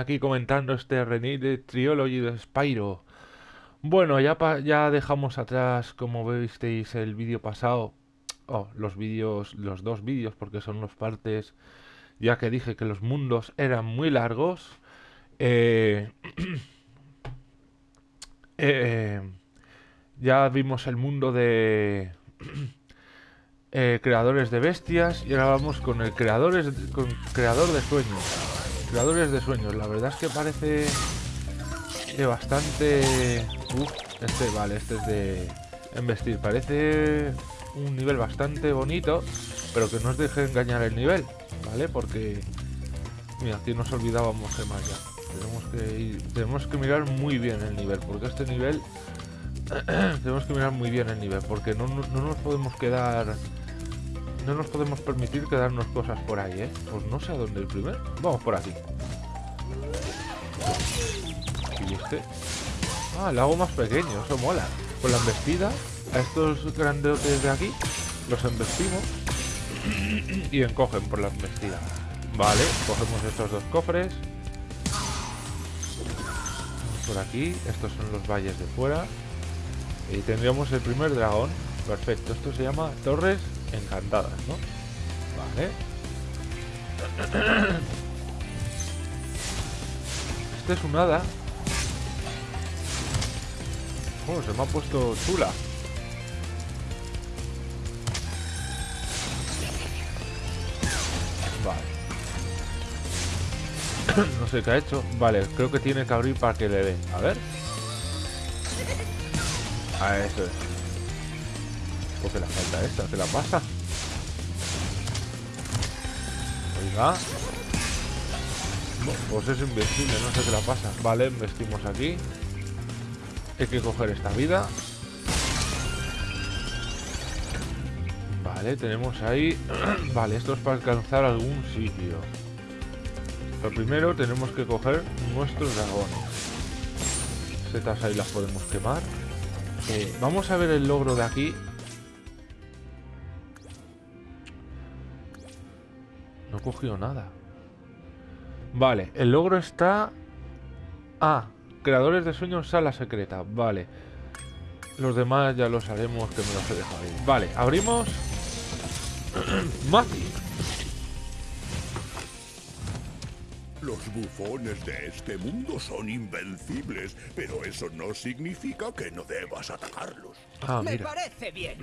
aquí comentando este Renate Triology de Spyro. Bueno, ya, ya dejamos atrás, como visteis el vídeo pasado, oh, los vídeos, los dos vídeos, porque son dos partes, ya que dije que los mundos eran muy largos. Eh, eh, ya vimos el mundo de eh, creadores de bestias y ahora vamos con el creadores, con creador de sueños. De sueños, la verdad es que parece de bastante... Uf, este, vale, este es de investir. Parece un nivel bastante bonito, pero que no os deje engañar el nivel, ¿vale? Porque... Mira, aquí nos olvidábamos de más ya. Tenemos que, tenemos que mirar muy bien el nivel, porque este nivel... tenemos que mirar muy bien el nivel, porque no, no nos podemos quedar no nos podemos permitir quedarnos cosas por ahí, ¿eh? Pues no sé a dónde el primer. Vamos por aquí. ¿Y este? Ah, el lago más pequeño, eso mola. Con la embestida, a estos grandotes de aquí, los embestimos y encogen por la embestida. Vale, cogemos estos dos cofres. Por aquí, estos son los valles de fuera. Y tendríamos el primer dragón. Perfecto, esto se llama Torres encantadas, ¿no? Vale. Este es un hada. Oh, se me ha puesto chula. Vale. no sé qué ha hecho. Vale, creo que tiene que abrir para que le dé. A ver. A eso es. ¿Qué la falta esta, ¿qué la pasa? Oiga. pues es invencible, no sé qué la pasa. Vale, investimos aquí. Hay que coger esta vida. Vale, tenemos ahí... vale, esto es para alcanzar algún sitio. Lo primero tenemos que coger nuestros dragones. Setas ahí las podemos quemar. Eh, vamos a ver el logro de aquí. Cogido nada. Vale, el logro está... Ah, creadores de sueños, sala secreta. Vale. Los demás ya los haremos, que me los he dejado ahí. Vale, abrimos... Mati. Los bufones de este mundo son invencibles, pero eso no significa que no debas atacarlos. Ah, Me parece bien.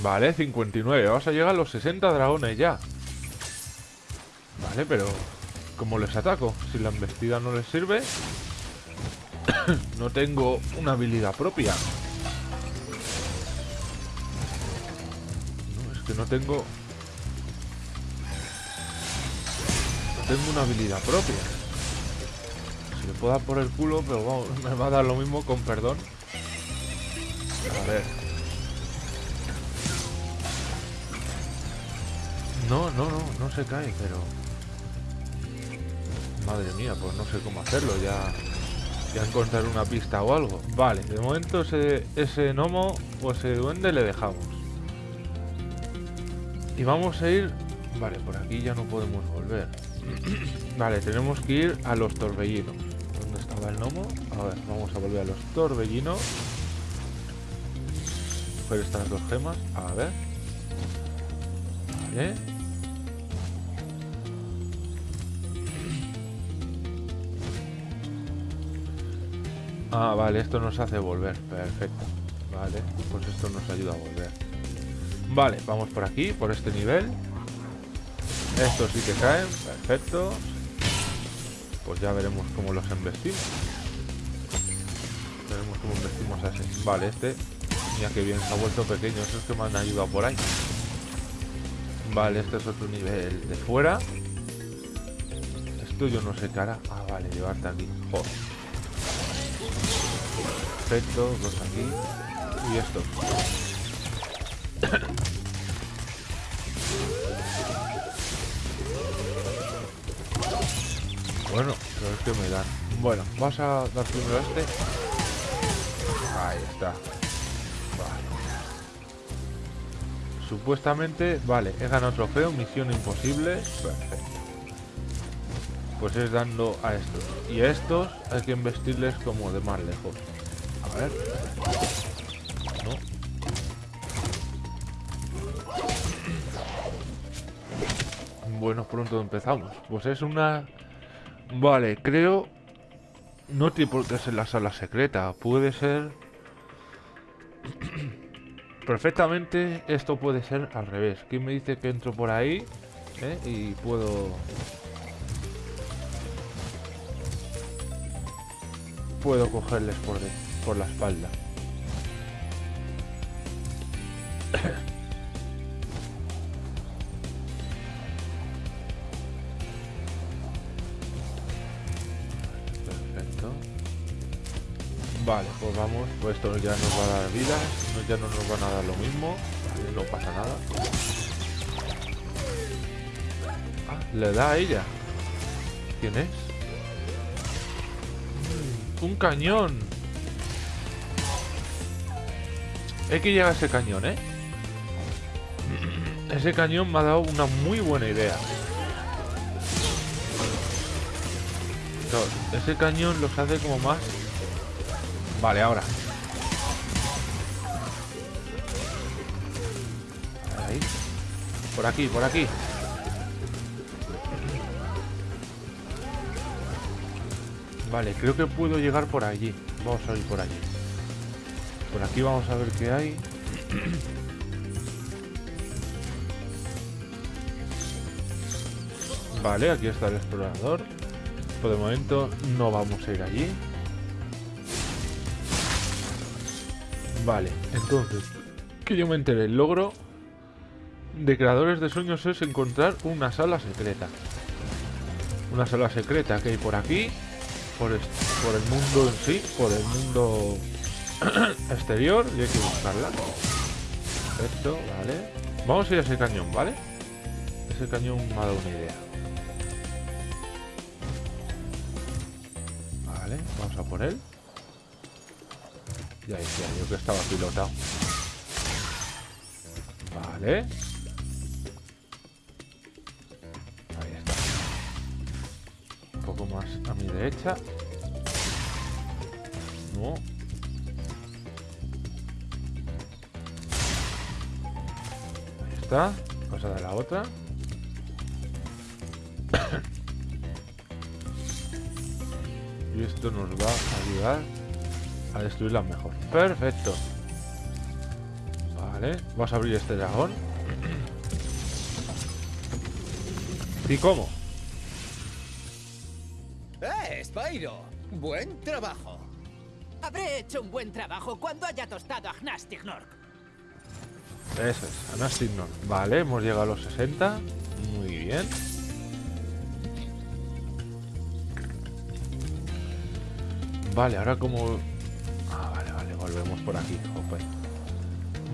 Vale, 59. Vamos a llegar a los 60 dragones ya. Vale, pero... ¿Cómo les ataco? Si la embestida no les sirve... no tengo una habilidad propia. No, es que no tengo... No tengo una habilidad propia. Se le puedo dar por el culo, pero vamos, me va a dar lo mismo con perdón. A ver... No, no, no, no se cae, pero... Madre mía, pues no sé cómo hacerlo, ya... Ya encontrar una pista o algo. Vale, de momento ese, ese gnomo o ese duende le dejamos. Y vamos a ir... Vale, por aquí ya no podemos volver. vale, tenemos que ir a los torbellinos. ¿Dónde estaba el gnomo? A ver, vamos a volver a los torbellinos. Coger estas dos gemas. A ver. Vale. Ah, vale, esto nos hace volver. Perfecto. Vale, pues esto nos ayuda a volver. Vale, vamos por aquí, por este nivel. Estos sí que caen. Perfecto. Pues ya veremos cómo los embestimos. Veremos cómo embestimos a ese. Vale, este... Mira que bien, se ha vuelto pequeño. Esos que me han ayudado por ahí. Vale, este es otro nivel de fuera. Esto yo no sé cara. Ah, vale, llevarte aquí. Joder. Perfecto, dos aquí. Y esto. bueno, pero es que me dan. Bueno, vamos a dar primero a este. Ahí está. Vale. Supuestamente, vale, he ganado trofeo, misión imposible. Perfecto. pues es dando a estos. Y a estos hay que investirles como de más lejos. A ver. No. Bueno, pronto empezamos. Pues es una... Vale, creo... No tiene por qué ser la sala secreta. Puede ser... Perfectamente esto puede ser al revés. ¿Quién me dice que entro por ahí? ¿eh? Y puedo... Puedo cogerles por, de- por la espalda. Perfecto. Vale, pues vamos. Pues esto ya nos va a dar vida. no- Ya no nos van a dar lo mismo. No pasa nada. Ah, le da a ella. ¿Quién es? Un cañón. Hay que llegar a ese cañón, ¿eh? Ese cañón me ha dado una muy buena idea. Claro, ese cañón los hace como más... Vale, ahora. Por aquí, por aquí. Vale, creo que puedo llegar por allí. Vamos a ir por allí. Por aquí vamos a ver qué hay. Vale, aquí está el explorador. Por de momento no vamos a ir allí. Vale, entonces, que yo me enteré, el logro de creadores de sueños es encontrar una sala secreta. Una sala secreta que hay por aquí, por, por el mundo en sí, por el mundo exterior, y hay que buscarla. Perfecto, vale. Vamos a ir a ese cañón, ¿vale? Ese cañón me ha dado una idea. Vale, vamos a por él. Ya decía yo que estaba pilotado. Vale. Ahí está. Un poco más a mi derecha. No. Está. Cosa de la otra. y esto nos va a ayudar a destruirla mejor. Perfecto. Vale, vamos a abrir este dragón. ¿Y cómo? ¡Eh, Spyro! ¡Buen trabajo! Habré hecho un buen trabajo cuando haya tostado a Gnastignork. Eso es, Anastignor. Vale, hemos llegado a los 60. Muy bien. Vale, ahora como... Ah, vale, vale, volvemos por aquí.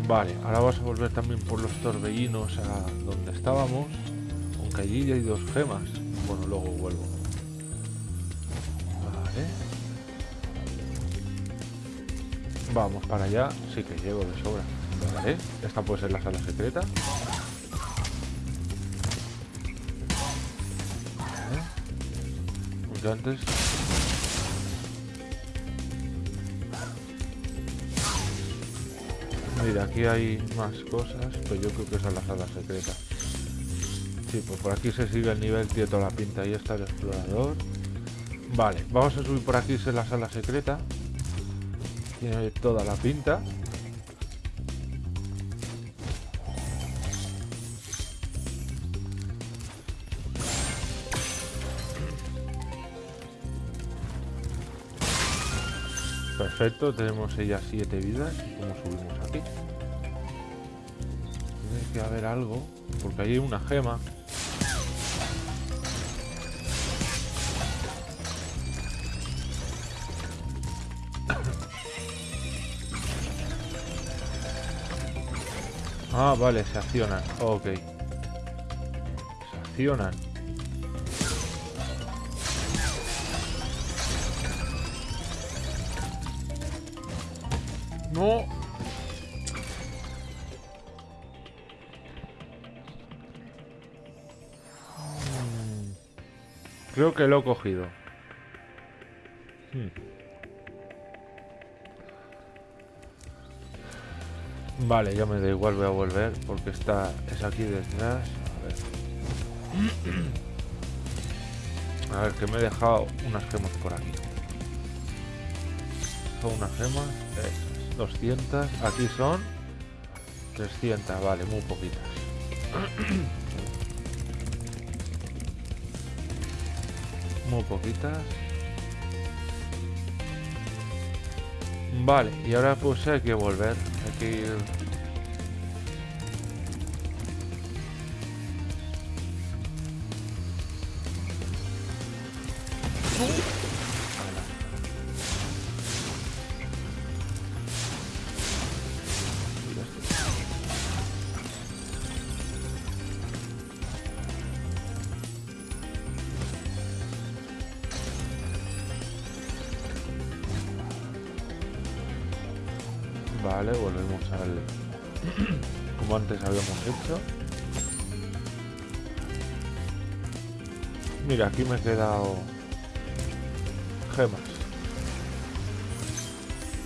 Vale, ahora vamos a volver también por los torbellinos a donde estábamos. Aunque allí ya hay dos gemas. Bueno, luego vuelvo. Vale. Vamos para allá. Sí que llego de sobra. Esta puede ser la sala secreta. Vale. Antes... Mira, aquí hay más cosas, pero yo creo que esa es la sala secreta. Sí, pues por aquí se sigue el nivel, tiene toda la pinta. Ahí está el explorador. Vale, vamos a subir por aquí, es la sala secreta. Tiene toda la pinta. Perfecto, tenemos ya siete vidas. ¿Cómo subimos aquí? Tiene que haber algo, porque hay una gema. Ah, vale, se accionan. Ok. Se accionan. Mm. Creo que lo he cogido. Hmm. Vale, ya me da igual, voy a volver porque está es aquí detrás. A ver. A ver, que me he dejado unas gemas por aquí. Son unas gemas, esas, 200. Aquí son 300, vale, muy poquitas. muy poquitas. Vale, y ahora pues hay que volver. Hay que ir... Vale, volvemos al... Como antes habíamos hecho. Mira, aquí me he quedado... Gemas.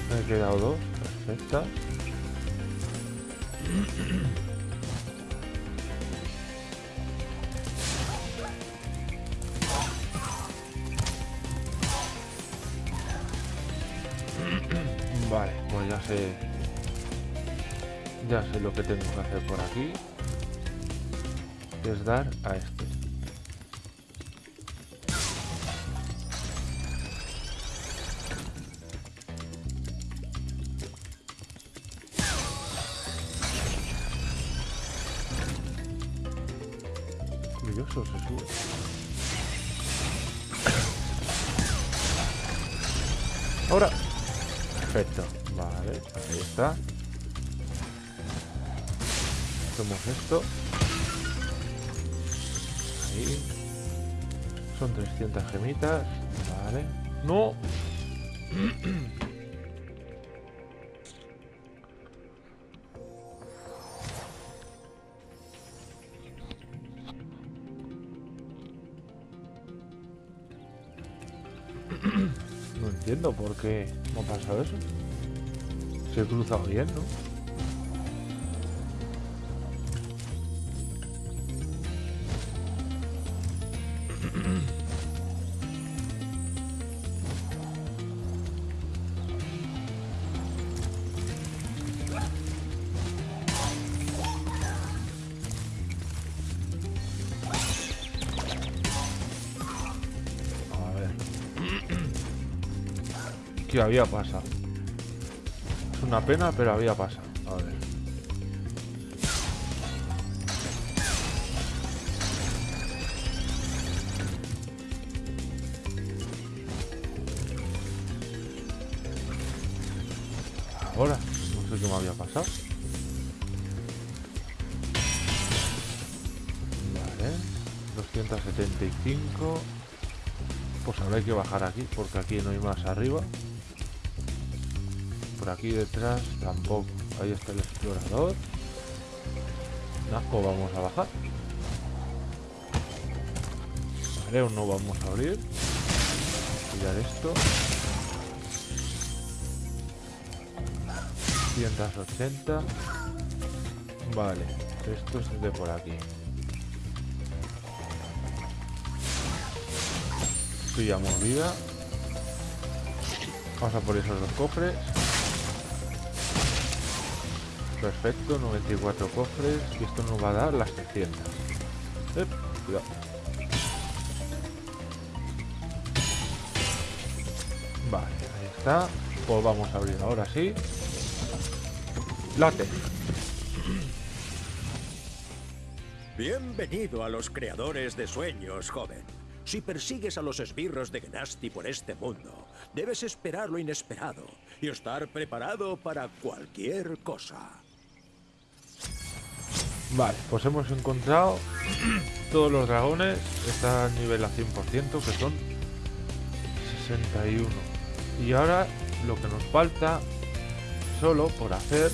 Me he quedado dos, perfectas. Hacer por aquí. Es dar a este. Por qué no ha pasado eso. Se cruzado bien, ¿no? ¿Qué había pasado? Es una pena, pero había pasado. A ver. Ahora, no sé qué me había pasado. Vale, 275. Pues ahora hay que bajar aquí, porque aquí no hay más arriba. Aquí detrás tampoco. Ahí está el explorador. Pues vamos a bajar. Aún no vamos a abrir. Pillar esto. 180. Vale, esto es de por aquí. Pillamos vida. Vamos a por esos dos cofres. Perfecto, 94 cofres. Y esto nos va a dar las 300. Ep, cuidado. Vale, ahí está. Pues vamos a abrir ahora sí. Late. Bienvenido a los creadores de sueños, joven. Si persigues a los esbirros de Genasti por este mundo, debes esperar lo inesperado y estar preparado para cualquier cosa. Vale, pues hemos encontrado todos los dragones. Está nivel a 100%, que son 61. Y ahora lo que nos falta, solo por hacer,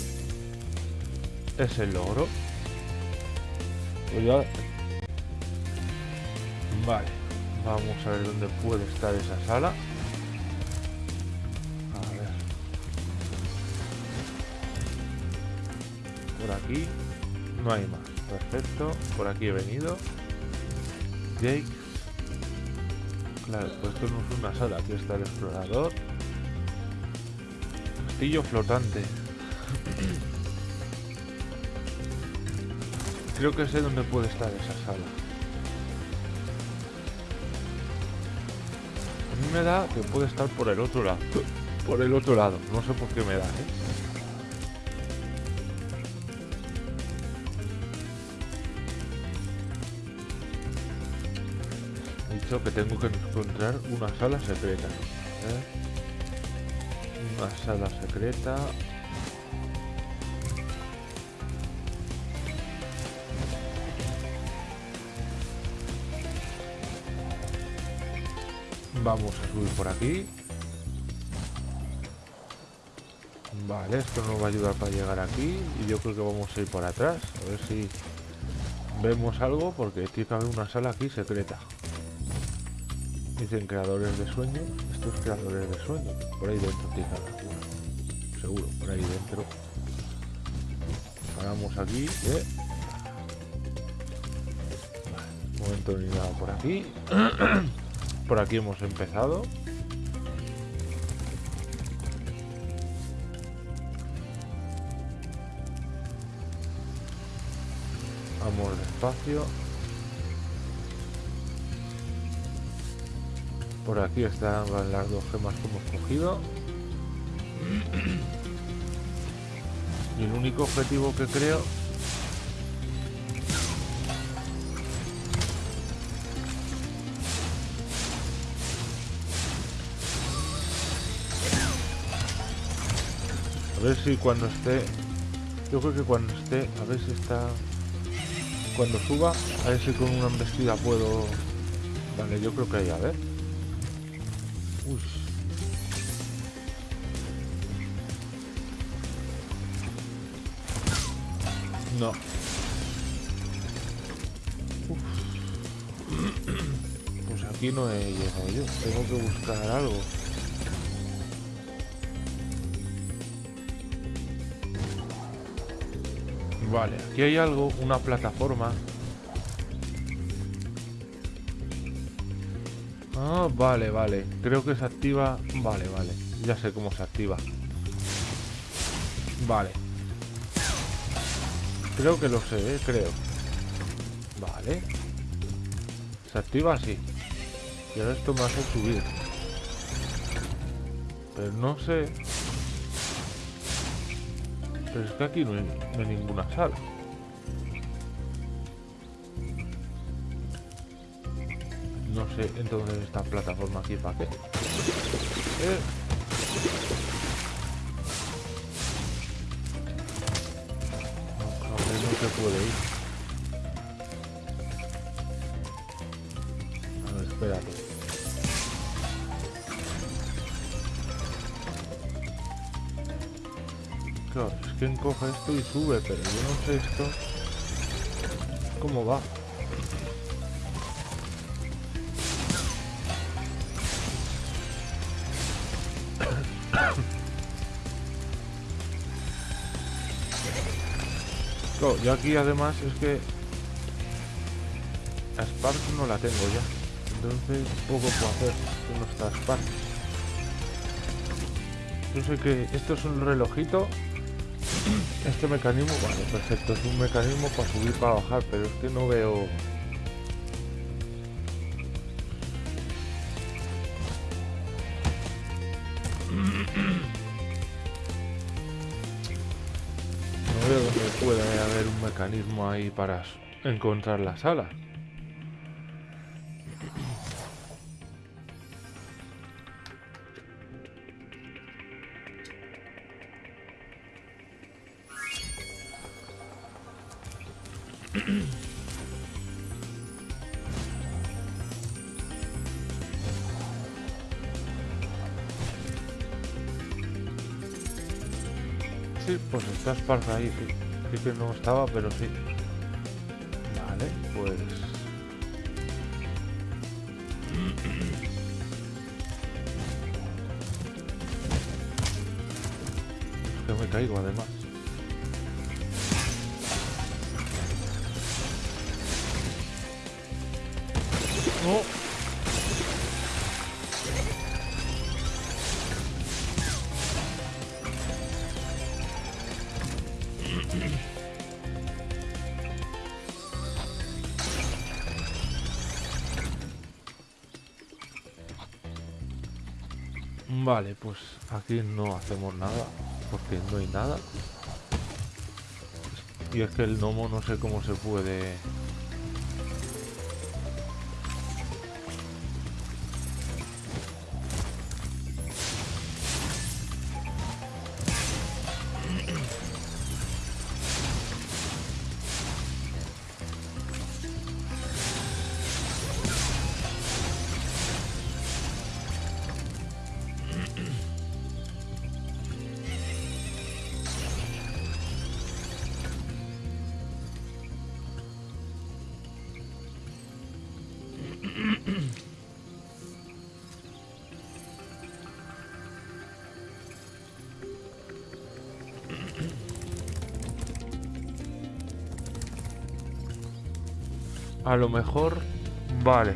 es el logro. Pues ya- Vale, Vamos a ver dónde puede estar esa sala. A ver. Por aquí no hay más. Perfecto. Por aquí he venido. Jake. Claro, pues esto no es una sala. Aquí está el explorador. Castillo flotante. Creo que sé dónde puede estar esa sala. A mí me da que puede estar por el otro lado. Por el otro lado. No sé por qué me da, ¿eh? Dicho que tengo que encontrar una sala secreta. Una sala secreta. Vamos a subir por aquí. Vale, esto nos va a ayudar para llegar aquí. Y yo creo que vamos a ir por atrás. A ver si vemos algo, porque tiene que haber una sala aquí secreta. Dicen creadores de sueños. Estos creadores de sueños. Por ahí dentro tiene. Seguro, por ahí dentro. Paramos aquí. ¿eh? Vale, momento ni nada por aquí. Por aquí hemos empezado. Vamos despacio. Por aquí están las dos gemas que hemos cogido. Y el único objetivo que creo A ver si cuando esté... Yo creo que cuando esté... A ver si está... Cuando suba, a ver si con una embestida puedo... Vale, yo creo que ahí, a ver. Uy. No. Pues aquí no he llegado yo. Tengo que buscar algo. Vale, aquí hay algo, una plataforma. Vale, vale. Creo que se activa... Vale, vale. Ya sé cómo se activa. Vale. Creo que lo sé, ¿eh? creo. Vale. Se activa así. Y ahora esto me hace subir. Pero no sé... Pero es que aquí no hay, no hay ninguna sala. Entonces esta plataforma aquí para qué. Eh. No, cabrón, no se puede ir. A ver, espérate. Claro, es que encoge esto y sube, pero yo no sé esto cómo va. Claro, yo aquí además es que a Spark no la tengo ya. Entonces poco puedo hacer no está Spark. Yo sé que esto es un relojito este mecanismo, vale, perfecto, es un mecanismo para subir para bajar, pero es que no veo... mecanismo ahí para encontrar la sala. Sí, pues está Spark ahí, sí. Creo que no estaba, pero sí. Vale, pues... Es que me caigo además. Aquí no hacemos nada, porque no hay nada. Y es que el gnomo no sé cómo se puede... A lo mejor... Vale.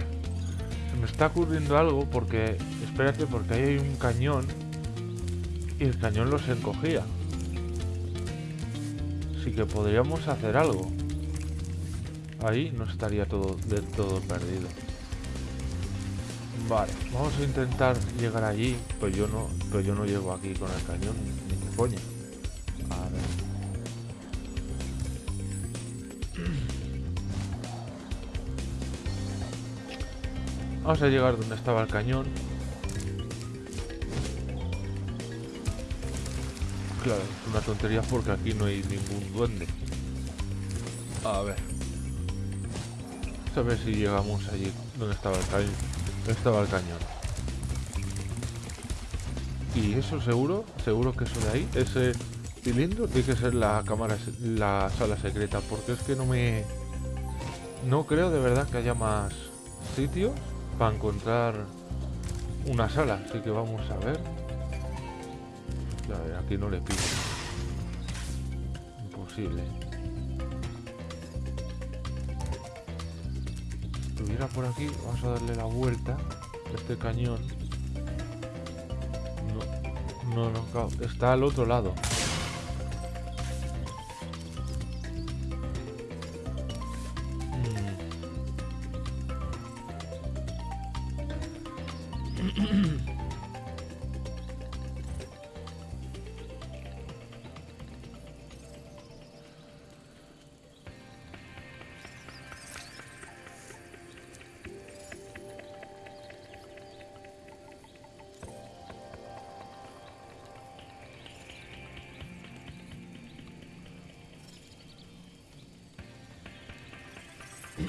Se me está ocurriendo algo porque... Espérate, porque ahí hay un cañón. Y el cañón los encogía. Así que podríamos hacer algo. Ahí no estaría todo del todo perdido. Vale, vamos a intentar llegar allí. Pues yo no, pues yo no llego aquí con el cañón, ni coña. Vamos a llegar donde estaba el cañón. Claro, es una tontería porque aquí no hay ningún duende. A ver. Vamos a ver si llegamos allí donde estaba el cañón. Estaba el cañón. Y eso seguro, seguro que eso de ahí, ese cilindro tiene que ser la cámara, la sala secreta, porque es que no me... No creo de verdad que haya más sitios para encontrar una sala, así que vamos a ver. Aquí no le pido. Imposible. Si estuviera por aquí, vamos a darle la vuelta este cañón. No, no, no, está al otro lado.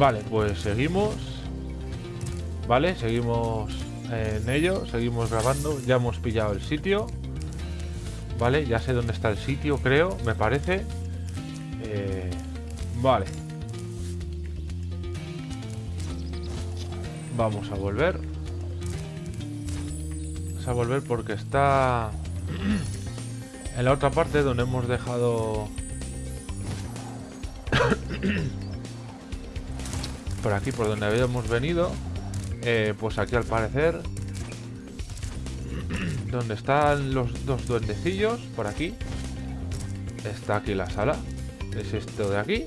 Vale, pues seguimos. Vale, seguimos en ello, seguimos grabando. Ya hemos pillado el sitio. Vale, ya sé dónde está el sitio, creo, me parece. Eh, vale. Vamos a volver. Vamos a volver porque está... En la otra parte donde hemos dejado... por aquí, por donde habíamos venido. eh, pues aquí al parecer... donde están los dos duendecillos, por aquí. Está aquí la sala. Es esto de aquí.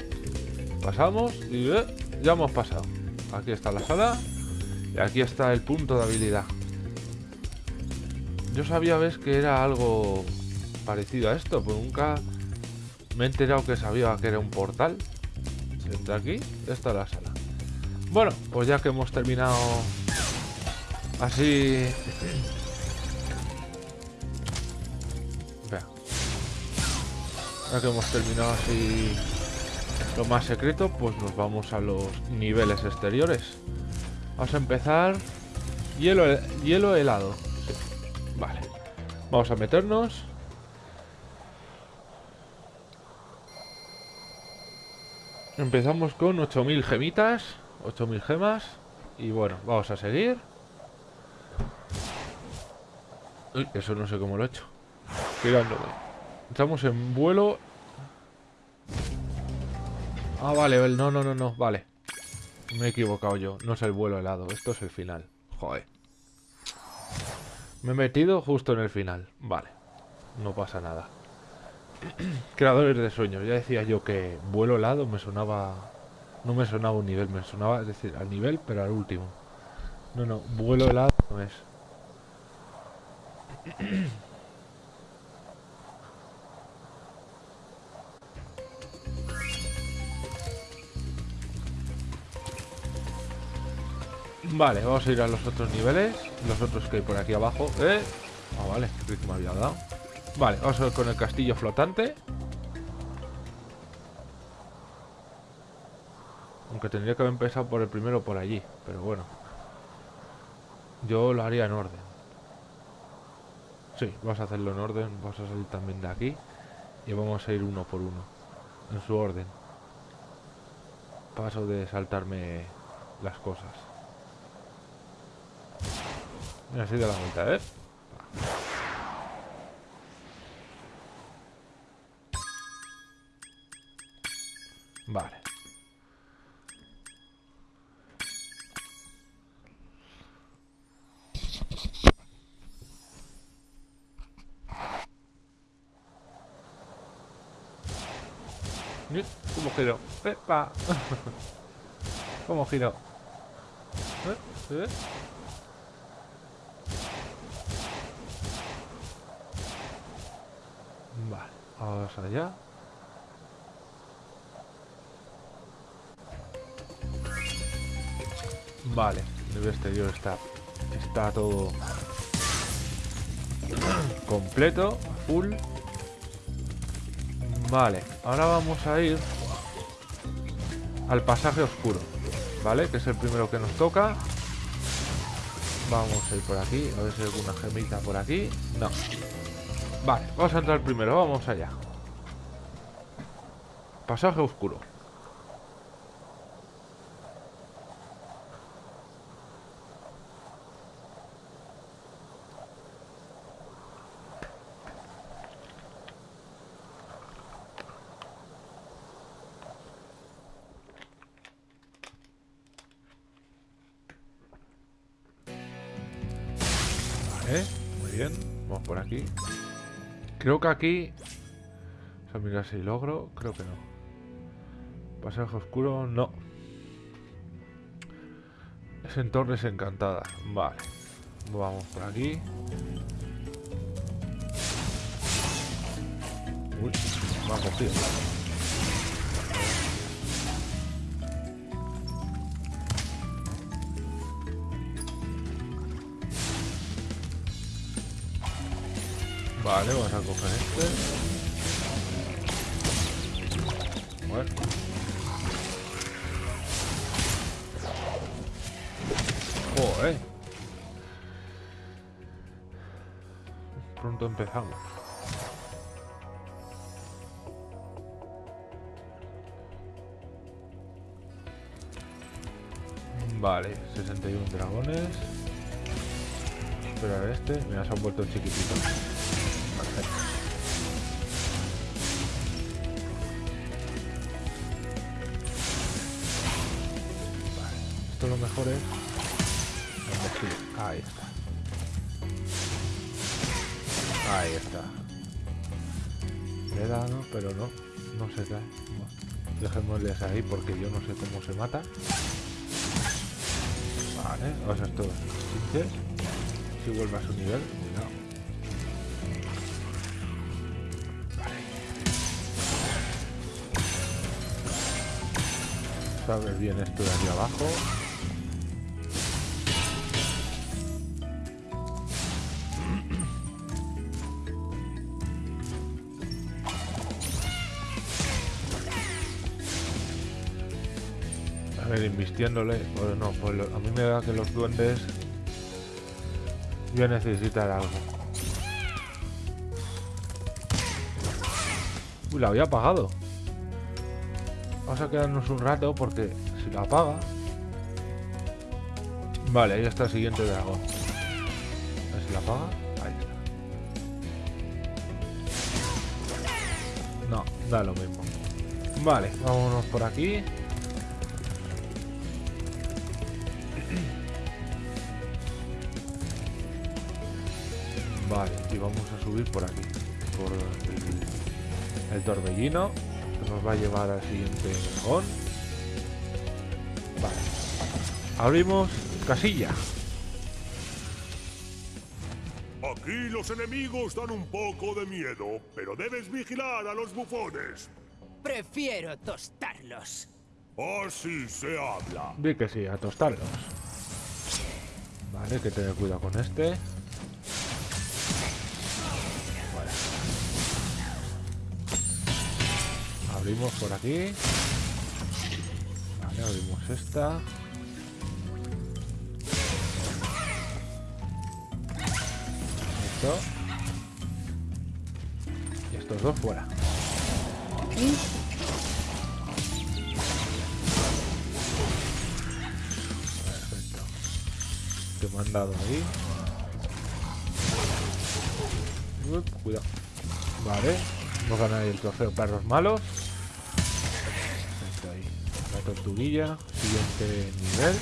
Pasamos y eh, ya hemos pasado. Aquí está la sala. Y aquí está el punto de habilidad. Yo sabía, ves, que era algo parecido a esto, pero nunca me he enterado que sabía que era un portal. Entra aquí, esta es la sala. Bueno, pues ya que hemos terminado así... Vea. Ya que hemos terminado así lo más secreto, pues nos vamos a los niveles exteriores. Vamos a empezar... Hielo, hielo helado. Vale. Vamos a meternos. Empezamos con 8000 gemitas. 8000 gemas. Y bueno, vamos a seguir. Uy, eso no sé cómo lo he hecho. Girándome. Estamos en vuelo. Ah, vale, no, no, no, no, vale. Me he equivocado yo. No es el vuelo helado, esto es el final. Joder. Me he metido justo en el final. Vale. No pasa nada. Creadores de sueños. Ya decía yo que vuelo helado me sonaba... No me sonaba un nivel, me sonaba, es decir, al nivel, pero al último. No, no, vuelo helado no es. Vale, vamos a ir a los otros niveles. Los otros que hay por aquí abajo. ¿Eh? Ah, vale, creí que me había dado. Vale, vamos a ver con el castillo flotante. Aunque tendría que haber empezado por el primero por allí. Pero bueno. Yo lo haría en orden. Sí, vamos a hacerlo en orden. Vamos a salir también de aquí. Y vamos a ir uno por uno. En su orden. Paso de saltarme las cosas. Así de la vuelta, ¿eh? Vale. Ni- ¿Cómo giro? ¡Epa! ¿Cómo giro? ¿Eh? ¿Eh? Vale, vamos allá. Vale, el exterior está, está todo completo, full. Vale, ahora vamos a ir al pasaje oscuro, ¿vale? Que es el primero que nos toca. Vamos a ir por aquí, a ver si hay alguna gemita por aquí. No. Vale, vamos a entrar primero, vamos allá. Pasaje oscuro. Creo que aquí... Vamos a mirar si logro. Creo que no. Pasaje oscuro, no. Es en Torres Encantadas. Vale. Vamos por aquí. Uy, me ha cogido. Vale, vamos a coger este. Bueno. Joder. Pronto empezamos. Vale, 61 dragones. Espera a este. Mira, se han vuelto chiquititos. Esto lo mejor es... Embestir. Ahí está. Ahí está. Le he dado, pero no. No se. Bueno, dejémosles ahí porque yo no sé cómo se mata. Vale, vamos a estos chinches. Si vuelve a su nivel, cuidado. Vale. Sabes bien esto de aquí abajo. Invistiéndole. Pues no, pues a mí me da que los duendes ya necesitan algo. Uy, la había apagado. Vamos a quedarnos un rato porque si la apaga... Vale, ahí está el siguiente dragón. A ver si la apaga. Ahí está. No, da lo mismo. Vale, vámonos por aquí. Y vamos a subir por aquí. Por el, el torbellino. Que nos va a llevar al siguiente dragón. Vale. Abrimos casilla. Aquí los enemigos dan un poco de miedo, pero debes vigilar a los bufones. Prefiero tostarlos. Así se habla. Di que sí, a tostarlos. Vale, hay que tener cuidado con este. Abrimos por aquí. Vale, abrimos esta. Esto. Y estos dos fuera. Perfecto. Te me han dado ahí. Uy, cuidado. Vale. Hemos ganado el trofeo perros malos. Tortuguilla. Siguiente nivel.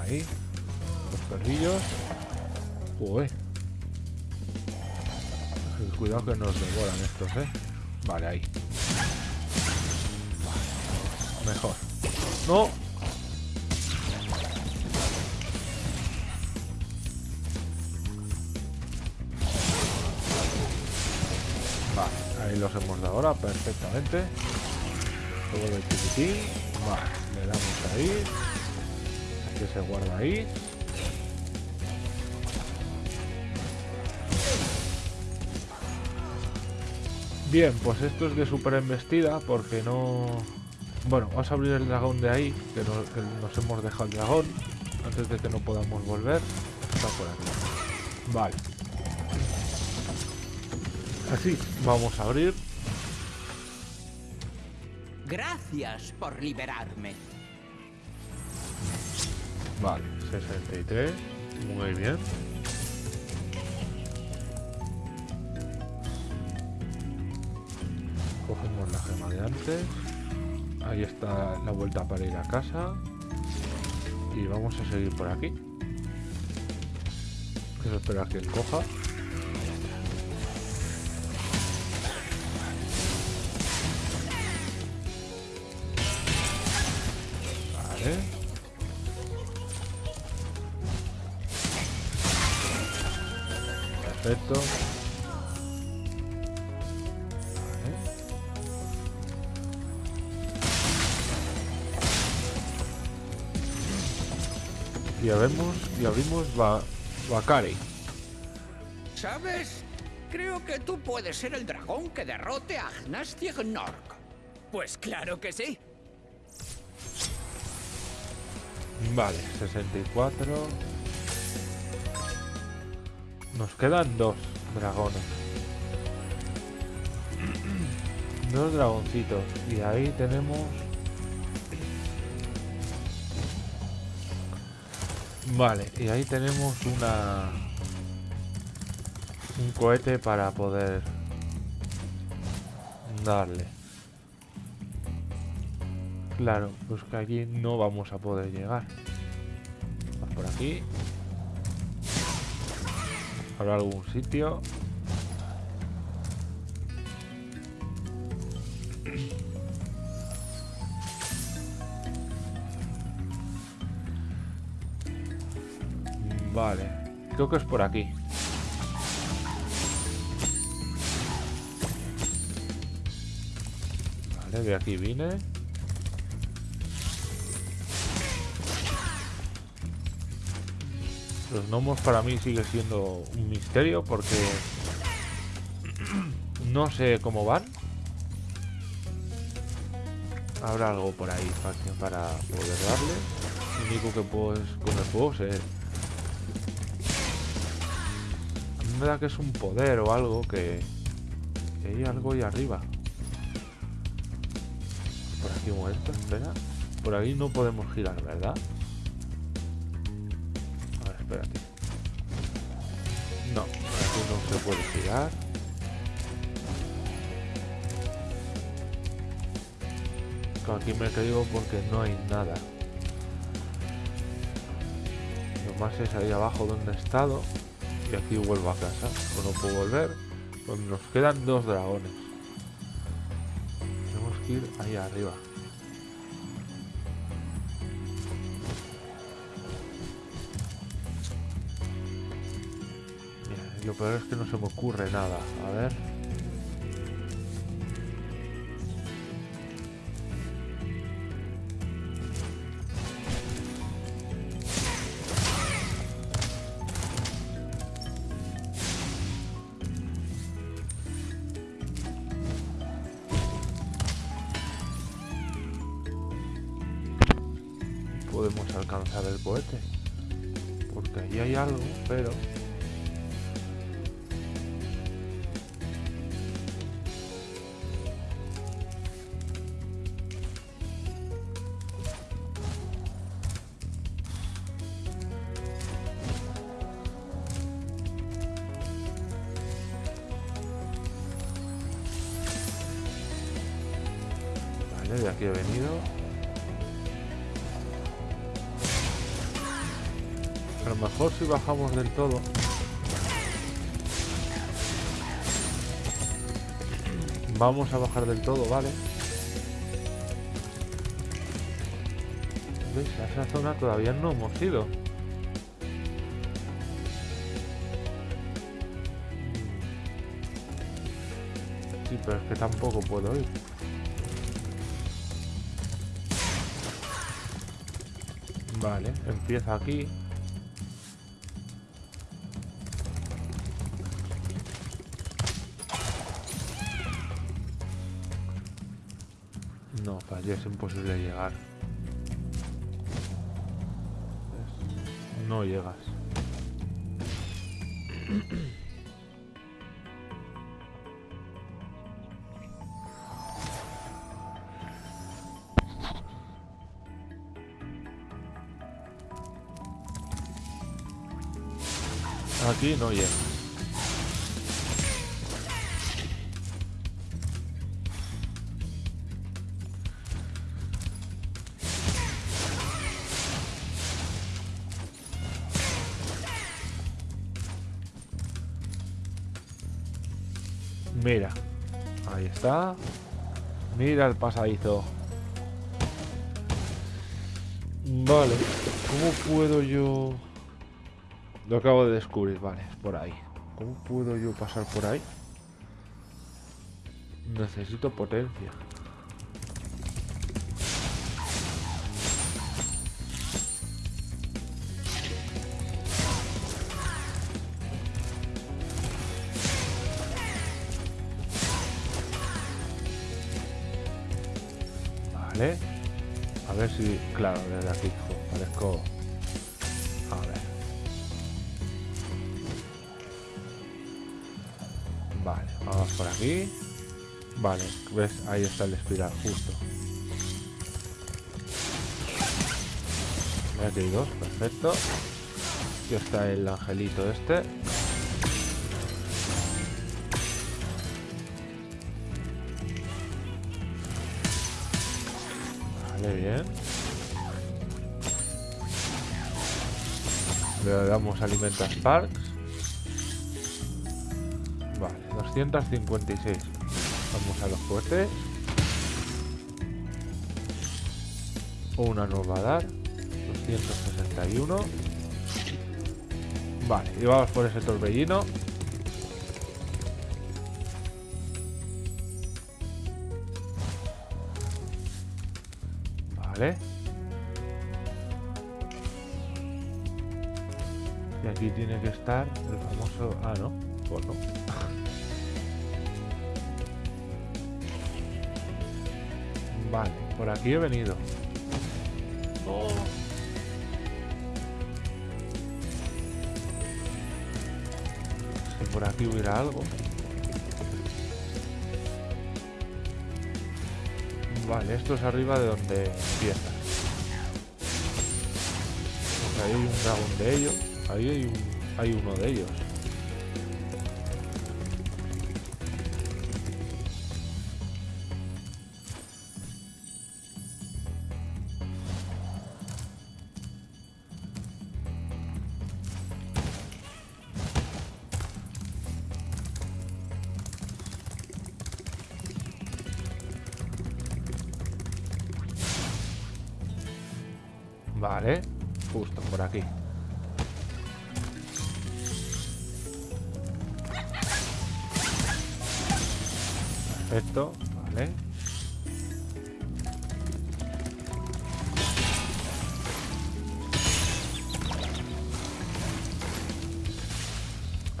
Ahí. Los perrillos. Cuidado que nos devoran estos, eh. Vale, ahí. Mejor. ¡No! Ahí los hemos dado ahora perfectamente. Luego del chiquitín. Vale, le damos ahí. Que se guarda ahí. Bien, pues esto es de super embestida porque no... Bueno, vamos a abrir el dragón de ahí, que, que nos hemos dejado el dragón, antes de que no podamos volver. Está por aquí. Vale. Así, vamos a abrir. Gracias por liberarme. Vale, 63. Muy bien. Cogemos la gema de antes. Ahí está la vuelta para ir a casa. Y vamos a seguir por aquí. Quiero esperar a que él coja. Abrimos Ba- Bakari. ¿Sabes? Creo que tú puedes ser el dragón que derrote a Gnastig Nork. Pues claro que sí. Vale, 64. Nos quedan dos dragones. Dos dragoncitos. Y ahí tenemos... Vale, y ahí tenemos una... Un cohete para poder darle. Claro, pues que allí no vamos a poder llegar. Vamos por aquí. ¿Habrá algún sitio? Vale, creo que es por aquí. Vale, de aquí vine. Los gnomos para mí sigue siendo un misterio porque no sé cómo van. Habrá algo por ahí para poder darle. Lo único que puedo es con el fuego. Me da que es un poder o algo que... que hay algo ahí arriba. Por aquí momento, espera. Por ahí no podemos girar, ¿verdad? A ver, espérate. No, aquí no se puede girar. Aquí me caigo porque no hay nada. Lo más es ahí abajo donde he estado. Y aquí vuelvo a casa. No puedo volver. Pues nos quedan dos dragones. Tenemos que ir ahí arriba. Mira, lo peor es que no se me ocurre nada. A ver. Bajamos del todo. Vamos a bajar del todo, ¿vale? ¿Veis? A esa zona todavía no hemos ido. Sí, pero es que tampoco puedo ir. Vale, empieza aquí. Imposible llegar. No llegas. Aquí no llegas. Mira el pasadizo. Vale, ¿cómo puedo yo...? Lo acabo de descubrir, vale, por ahí. ¿Cómo puedo yo pasar por ahí? Necesito potencia. Claro, desde aquí jo, parezco... A ver. Vale, vamos por aquí. Vale, ves, ahí está el espiral, justo. Aquí hay dos, perfecto. Aquí está el angelito este. Vale, bien. Le damos alimenta Sparks. Vale, 256. Vamos a los cohetes. Una nos va a dar. 261. Vale, y vamos por ese torbellino. Vale. Y aquí tiene que estar el famoso... Ah, no. Pues no. Vale, por aquí he venido. Si por aquí hubiera algo. Vale, esto es arriba de donde empieza. Pues ahí hay un dragón de ellos. Ahí hay, un, hay uno de ellos.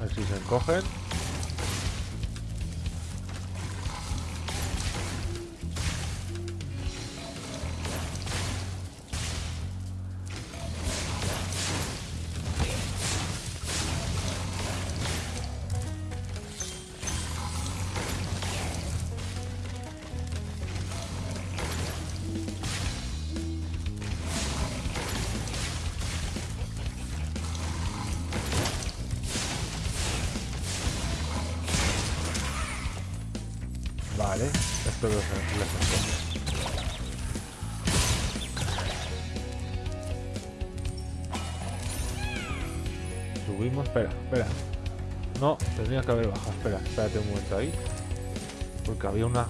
Ver si se encogen. No, tendría que haber bajado. Espera, espérate un momento ahí. Porque había una...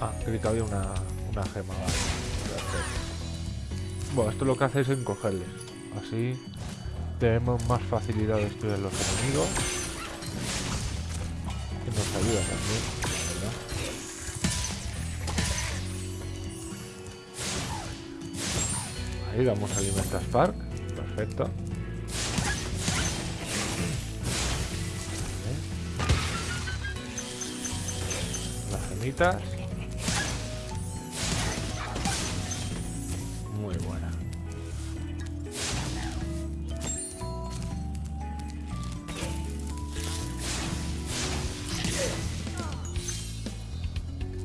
Ah, creí que había una, una gema, vale. Bueno, esto lo que hace es encogerles. Así tenemos más facilidad de destruir los enemigos. Y nos ayuda también, ¿verdad? Ahí damos alimenta Spark. Perfecto. Muy buena.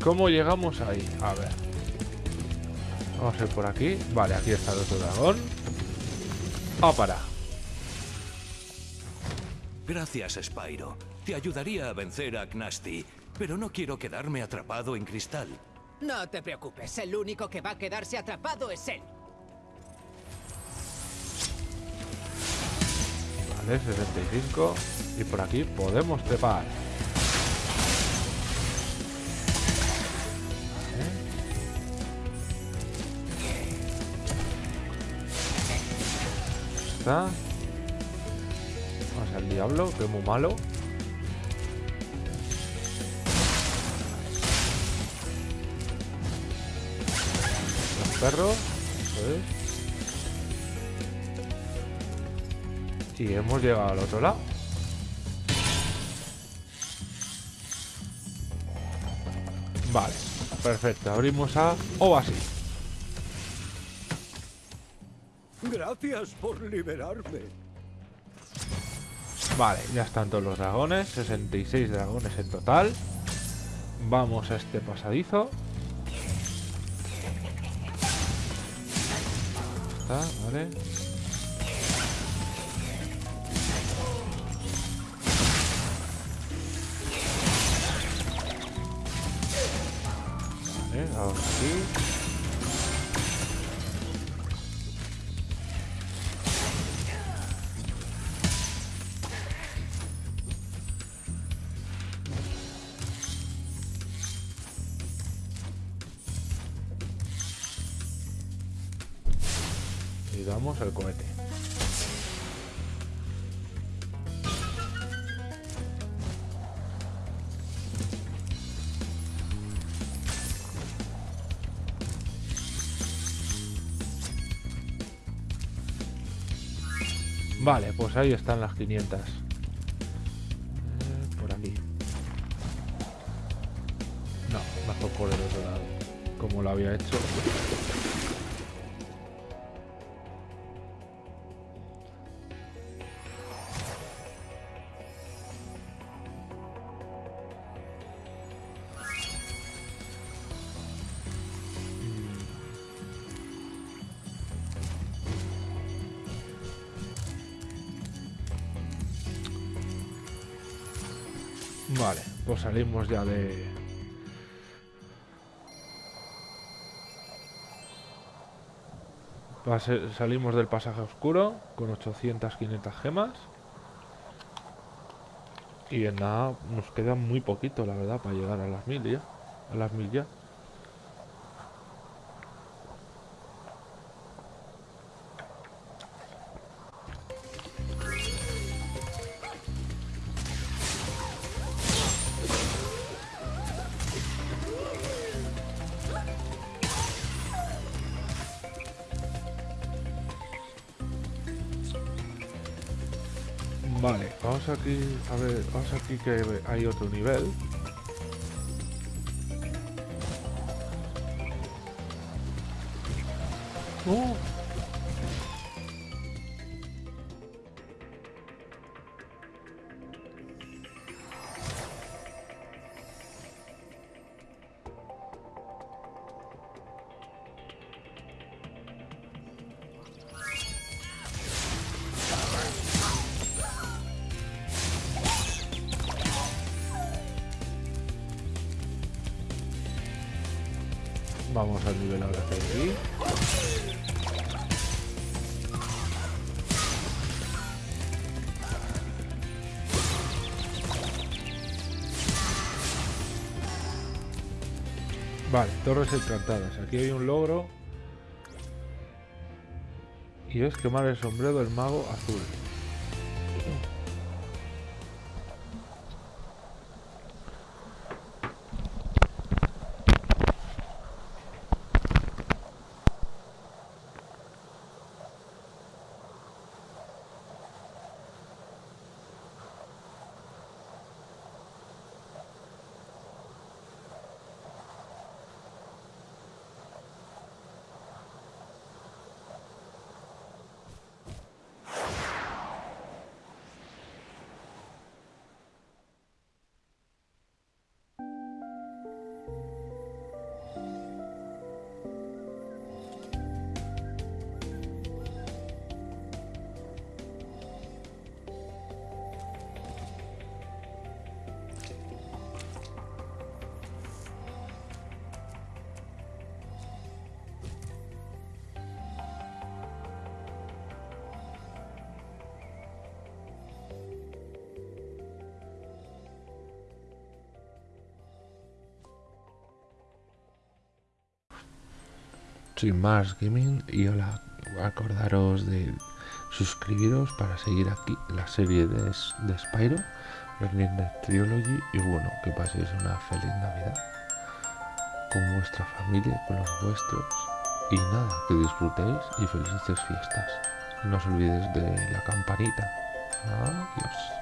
¿Cómo llegamos ahí? A ver. Vamos a ir por aquí. Vale, aquí está el otro dragón. ¡Ah, para! Gracias, Spyro. Te ayudaría a vencer a Knasty, pero no quiero quedarme atrapado en cristal. No te preocupes, el único que va a quedarse atrapado es él. Vale, 65. Y por aquí podemos trepar. Vale. Está. Vamos al diablo, que es muy malo. Eso es. Y hemos llegado al otro lado. Vale, perfecto. Abrimos a Oasis. Gracias por liberarme. Vale, ya están todos los dragones. 66 dragones en total. Vamos a este pasadizo. Está, vale. Vale, Y damos el cohete. Vale, pues ahí están las 500. Eh, por aquí. No, mejor por el otro lado. Como lo había hecho. Salimos ya de... Salimos del pasaje oscuro con 800, 500 gemas. Y en nada, nos queda muy poquito, la verdad, para llegar a las mil ya. A las mil ya. A ver, vamos aquí que hay otro nivel. ¡Oh! Al nivel ahora aquí. Vale, torres encantadas. Aquí hay un logro. Y es quemar el sombrero del mago azul. Sin más gaming y hola, acordaros de suscribiros para seguir aquí la serie de, de Spyro, Resident Trilogy y bueno, que paséis una feliz Navidad con vuestra familia, con los vuestros y nada, que disfrutéis y felices fiestas. No os olvidéis de la campanita. Adiós.